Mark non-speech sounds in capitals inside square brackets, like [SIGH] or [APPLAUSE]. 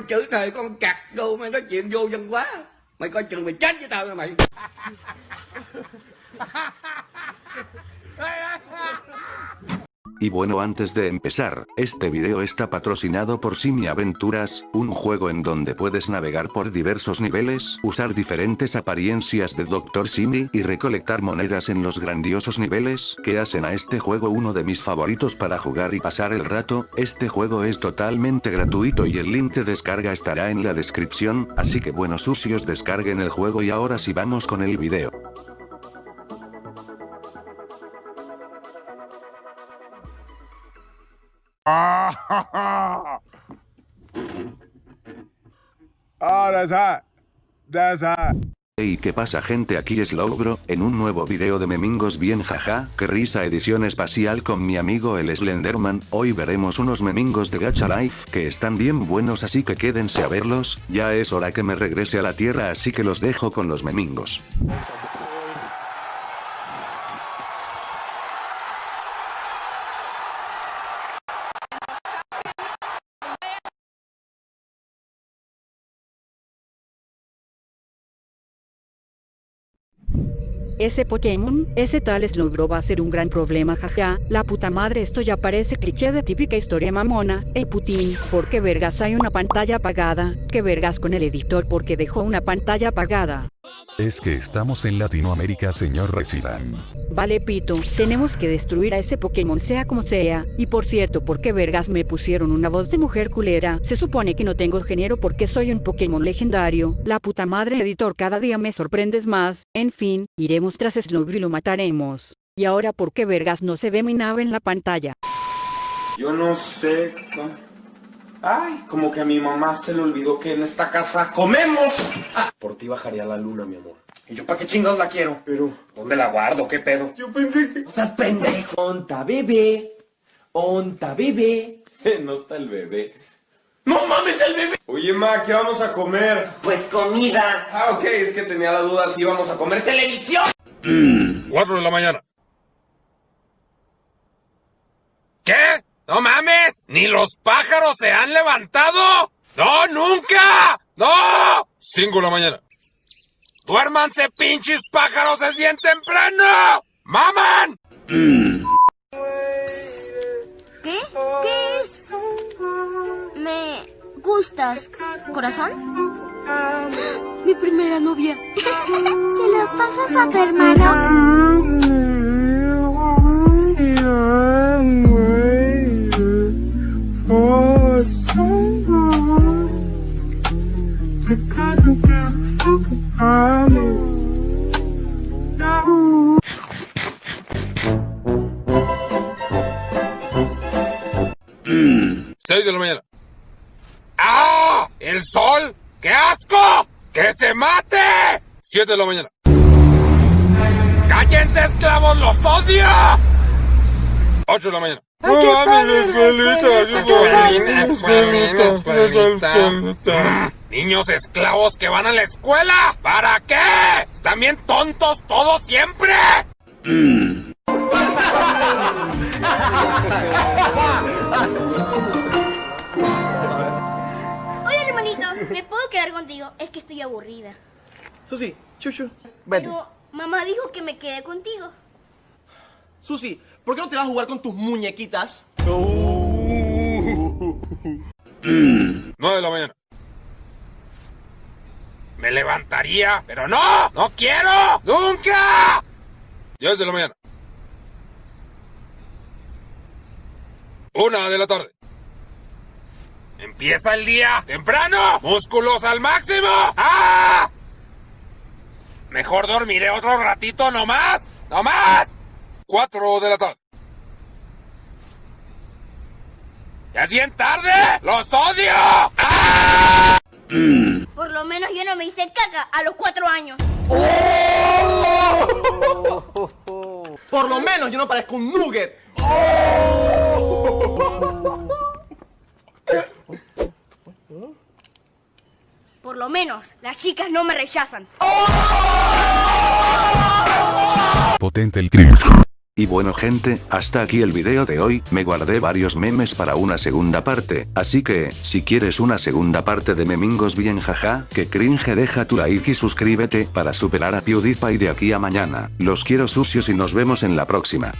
có chữ thề con cặc đồ mày nói chuyện vô dân quá. Mày coi chừng mày chết với tao nha mày. [LAUGHS] Y bueno antes de empezar, este video está patrocinado por Simi Aventuras, un juego en donde puedes navegar por diversos niveles, usar diferentes apariencias de Dr. Simi y recolectar monedas en los grandiosos niveles que hacen a este juego uno de mis favoritos para jugar y pasar el rato, este juego es totalmente gratuito y el link de descarga estará en la descripción, así que buenos sucios descarguen el juego y ahora sí vamos con el video. Oh, that's hot. That's hot. Hey qué pasa gente aquí es Logro, en un nuevo video de memingos bien jaja, que risa edición espacial con mi amigo el Slenderman, hoy veremos unos memingos de Gacha Life que están bien buenos así que quédense a verlos, ya es hora que me regrese a la tierra así que los dejo con los memingos. Ese Pokémon, ese tal Slowbro va a ser un gran problema jaja, la puta madre esto ya parece cliché de típica historia mamona, ey Putin, ¿por qué vergas hay una pantalla apagada? ¿Qué vergas con el editor porque dejó una pantalla apagada? Es que estamos en Latinoamérica señor Resident. Vale pito, tenemos que destruir a ese Pokémon sea como sea, y por cierto, ¿por qué vergas me pusieron una voz de mujer culera? Se supone que no tengo género porque soy un Pokémon legendario, la puta madre editor cada día me sorprendes más, en fin, iremos tras Slowbro y lo mataremos. Y ahora ¿por qué vergas no se ve mi nave en la pantalla? Yo no sé. cómo- Ay, como que a mi mamá se le olvidó que en esta casa comemos. Ah, por ti bajaría la luna, mi amor. ¿Y yo para qué chingados la quiero? Pero, ¿dónde la guardo? ¿Qué pedo? Yo pensé que. O sea, pendejo. Onta bebé. Onta bebé. [LAUGHS] no está el bebé. ¡No mames, el bebé! Oye, ma, ¿qué vamos a comer? Pues comida. Ah, ok, es que tenía la duda si íbamos a comer televisión. 4 de la mañana. ¿Qué? ¡No mames! ¡Ni los pájaros se han levantado! ¡No, nunca! ¡No! 5 de la mañana. ¡Duérmanse, pinches pájaros! ¡Es bien temprano! ¡Maman! ¿Qué? ¿Qué es? Me gustas, corazón. Mi primera novia. [LAUGHS] ¿Se la pasas a tu hermano? De la mañana. ¡Ah! ¡El sol! ¡Qué asco! ¡Que se mate! Siete de la mañana. ¡Cállense, esclavos! ¡Los odio! Ocho de la mañana. ¡No mames, escuelita! Escuelita, escuelita, escuelita. Mm, Niños esclavos que van a la escuela. ¿Para qué? ¿Están bien tontos todos siempre? Oye, [LAUGHS] ¿me puedo quedar contigo? Es que estoy aburrida. Susi, chuchu. Pero mamá dijo que me quede contigo. Susi, ¿por qué no te vas a jugar con tus muñequitas? Nueve de la mañana. Me levantaría, pero no, no quiero, nunca. Diez de la mañana. Una de la tarde. Empieza el día temprano, músculos al máximo. ¡Ah! Mejor dormiré otro ratito nomás, nomás. Cuatro de la tarde. ¡Ya es bien tarde! ¡Los odio! ¡Ah! Por lo menos yo no me hice caca a los cuatro años. Por lo menos yo no parezco un nugget. [LAUGHS] Por lo menos las chicas no me rechazan. Potente el crimen. Y bueno gente, hasta aquí el video de hoy, me guardé varios memes para una segunda parte, así que, si quieres una segunda parte de memingos bien jaja, que cringe deja tu like y suscríbete para superar a PewDiePie de aquí a mañana, los quiero sucios y nos vemos en la próxima.